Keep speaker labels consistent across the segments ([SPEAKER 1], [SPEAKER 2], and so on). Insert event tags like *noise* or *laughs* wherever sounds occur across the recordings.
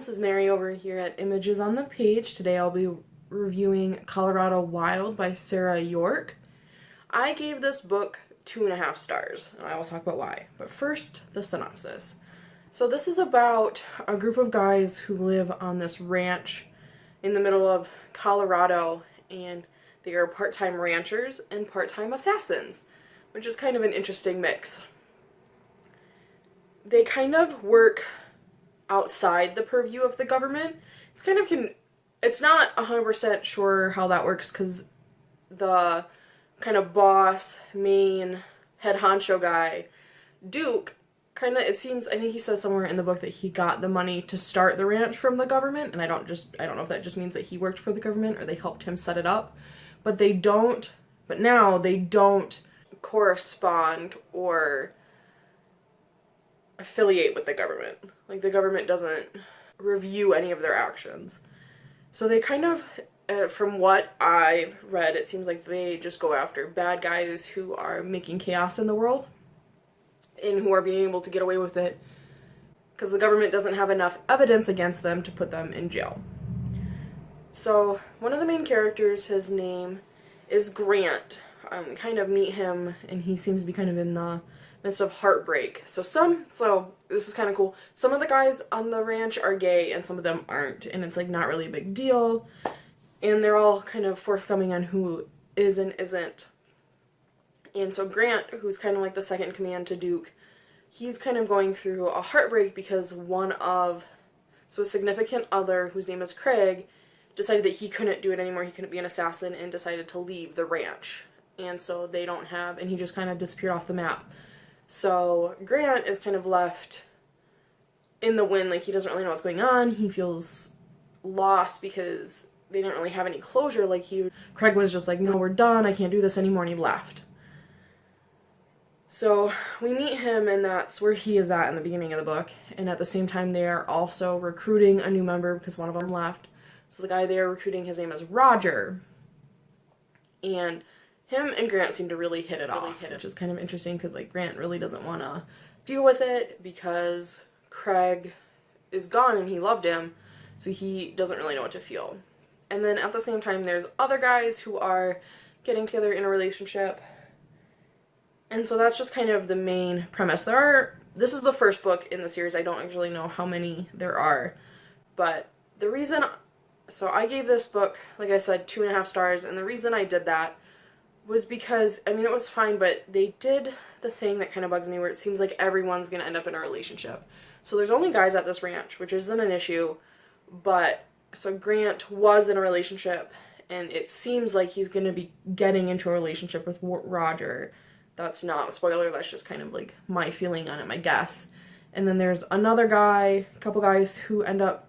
[SPEAKER 1] this is Mary over here at Images on the Page. Today I'll be reviewing Colorado Wild by Sarah York. I gave this book two and a half stars, and I will talk about why. But first, the synopsis. So this is about a group of guys who live on this ranch in the middle of Colorado, and they are part-time ranchers and part-time assassins, which is kind of an interesting mix. They kind of work outside the purview of the government. It's kind of can it's not 100% sure how that works because the kind of boss, main, head honcho guy, Duke, kind of, it seems, I think he says somewhere in the book that he got the money to start the ranch from the government, and I don't just, I don't know if that just means that he worked for the government or they helped him set it up, but they don't, but now they don't correspond or affiliate with the government. Like the government doesn't review any of their actions. So they kind of, uh, from what I've read, it seems like they just go after bad guys who are making chaos in the world and who are being able to get away with it because the government doesn't have enough evidence against them to put them in jail. So one of the main characters, his name is Grant. Um, kind of meet him and he seems to be kind of in the midst of heartbreak. So some, so this is kind of cool. Some of the guys on the ranch are gay and some of them aren't. And it's like not really a big deal. And they're all kind of forthcoming on who is and isn't. And so Grant, who's kind of like the second command to Duke, he's kind of going through a heartbreak because one of, so a significant other whose name is Craig, decided that he couldn't do it anymore, he couldn't be an assassin, and decided to leave the ranch. And so they don't have, and he just kind of disappeared off the map. So Grant is kind of left in the wind, like he doesn't really know what's going on. He feels lost because they didn't really have any closure. Like he, Craig was just like, no, we're done. I can't do this anymore. And he left. So we meet him and that's where he is at in the beginning of the book. And at the same time, they are also recruiting a new member because one of them left. So the guy they are recruiting, his name is Roger. And him and Grant seem to really hit it really off, hit it. which is kind of interesting because like Grant really doesn't want to deal with it because Craig is gone and he loved him, so he doesn't really know what to feel. And then at the same time, there's other guys who are getting together in a relationship. And so that's just kind of the main premise. There are, this is the first book in the series. I don't actually know how many there are. But the reason, so I gave this book, like I said, two and a half stars. And the reason I did that was because, I mean, it was fine, but they did the thing that kind of bugs me where it seems like everyone's going to end up in a relationship. So there's only guys at this ranch, which isn't an issue, but so Grant was in a relationship and it seems like he's going to be getting into a relationship with Roger. That's not a spoiler, that's just kind of like my feeling on it, my guess. And then there's another guy, a couple guys who end up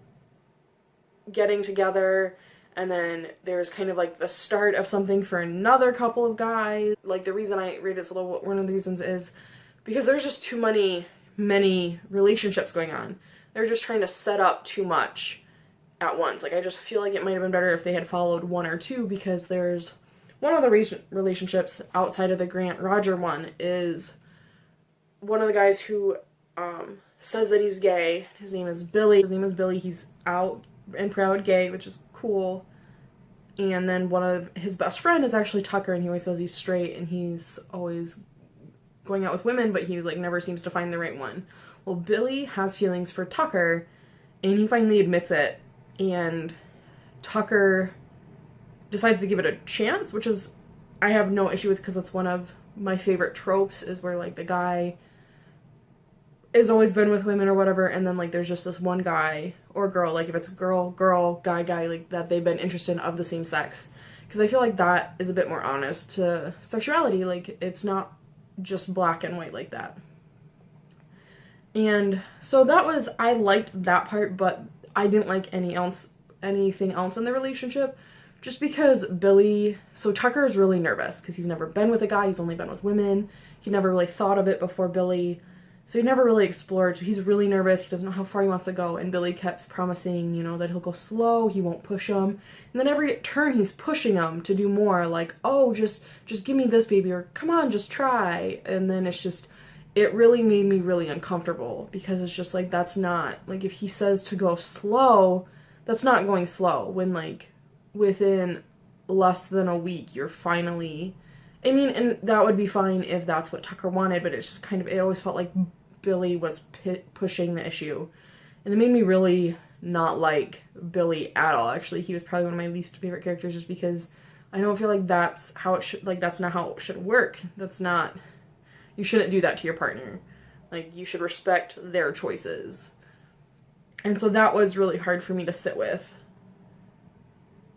[SPEAKER 1] getting together and then there's kind of like the start of something for another couple of guys. Like the reason I read it so low, one of the reasons is because there's just too many, many relationships going on. They're just trying to set up too much at once. Like I just feel like it might have been better if they had followed one or two because there's one of the relationships outside of the Grant Roger one is one of the guys who um, says that he's gay. His name is Billy. His name is Billy. He's out and proud gay, which is cool. And then one of his best friend is actually Tucker, and he always says he's straight and he's always going out with women, but he like never seems to find the right one. Well, Billy has feelings for Tucker, and he finally admits it, and Tucker decides to give it a chance, which is I have no issue with because it's one of my favorite tropes is where like the guy has always been with women or whatever and then like there's just this one guy or girl like if it's girl girl guy guy like that they've been interested in of the same sex. Because i feel like that is a bit more honest to sexuality like it's not just black and white like that. And so that was i liked that part but i didn't like any else anything else in the relationship just because billy so tucker is really nervous because he's never been with a guy he's only been with women. He never really thought of it before billy so he never really explored. So he's really nervous. He doesn't know how far he wants to go. And Billy keeps promising, you know, that he'll go slow. He won't push him. And then every turn he's pushing him to do more. Like, oh, just just give me this, baby. Or come on, just try. And then it's just, it really made me really uncomfortable because it's just like that's not like if he says to go slow, that's not going slow when like within less than a week you're finally I mean, and that would be fine if that's what Tucker wanted, but it's just kind of, it always felt like Billy was pushing the issue. And it made me really not like Billy at all. Actually, he was probably one of my least favorite characters just because I don't feel like that's how it should, like, that's not how it should work. That's not, you shouldn't do that to your partner. Like, you should respect their choices. And so that was really hard for me to sit with.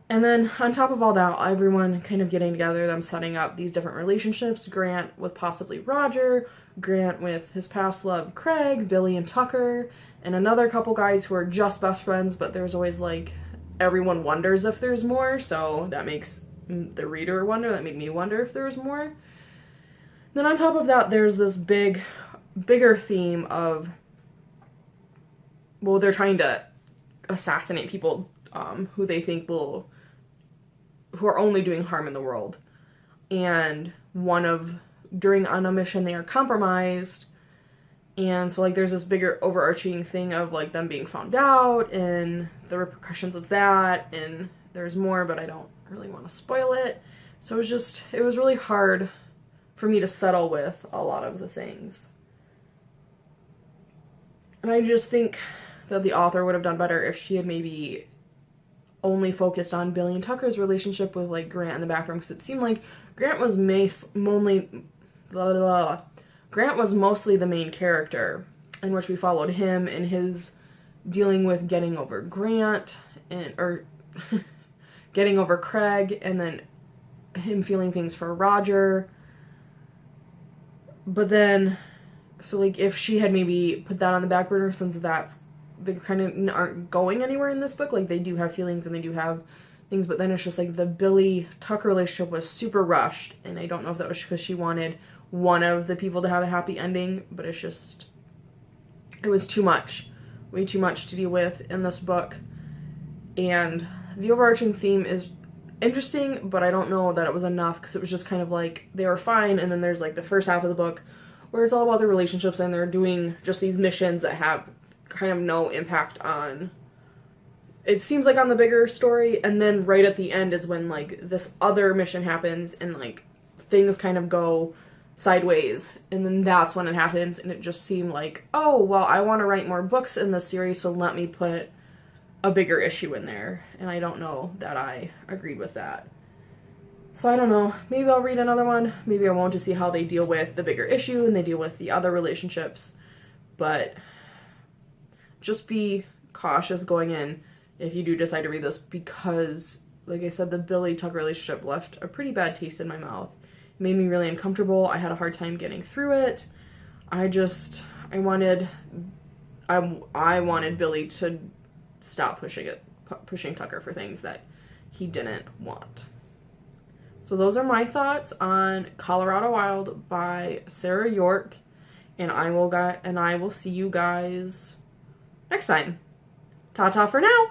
[SPEAKER 1] And then on top of all that, everyone kind of getting together, them setting up these different relationships. Grant with possibly Roger, Grant with his past love Craig, Billy and Tucker, and another couple guys who are just best friends, but there's always like everyone wonders if there's more, so that makes the reader wonder. That made me wonder if there's more. Then on top of that, there's this big, bigger theme of well, they're trying to assassinate people um, who they think will who are only doing harm in the world. And one of during on a mission they are compromised. And so like there's this bigger overarching thing of like them being found out and the repercussions of that and there's more but I don't really want to spoil it. So it was just it was really hard for me to settle with a lot of the things. And I just think that the author would have done better if she had maybe only focused on Billy and Tucker's relationship with like Grant in the background because it seemed like Grant was mace only blah, blah, blah. Grant was mostly the main character in which we followed him and his dealing with getting over Grant and or *laughs* getting over Craig and then him feeling things for Roger. But then so like if she had maybe put that on the back burner since that's they kind of aren't going anywhere in this book. Like they do have feelings and they do have things, but then it's just like the Billy Tucker relationship was super rushed, and I don't know if that was because she wanted one of the people to have a happy ending, but it's just it was too much, way too much to deal with in this book, and the overarching theme is interesting, but I don't know that it was enough because it was just kind of like they were fine, and then there's like the first half of the book where it's all about the relationships and they're doing just these missions that have kind of no impact on it seems like on the bigger story and then right at the end is when like this other mission happens and like things kind of go sideways and then that's when it happens and it just seemed like oh well i want to write more books in this series so let me put a bigger issue in there and i don't know that i agreed with that. So i don't know maybe i'll read another one maybe i won't to see how they deal with the bigger issue and they deal with the other relationships but just be cautious going in if you do decide to read this because like I said, the Billy Tucker relationship left a pretty bad taste in my mouth. It made me really uncomfortable. I had a hard time getting through it. I just I wanted I I wanted Billy to stop pushing it pushing Tucker for things that he didn't want. So those are my thoughts on Colorado Wild by Sarah York and I will got and I will see you guys next time. Ta ta for now.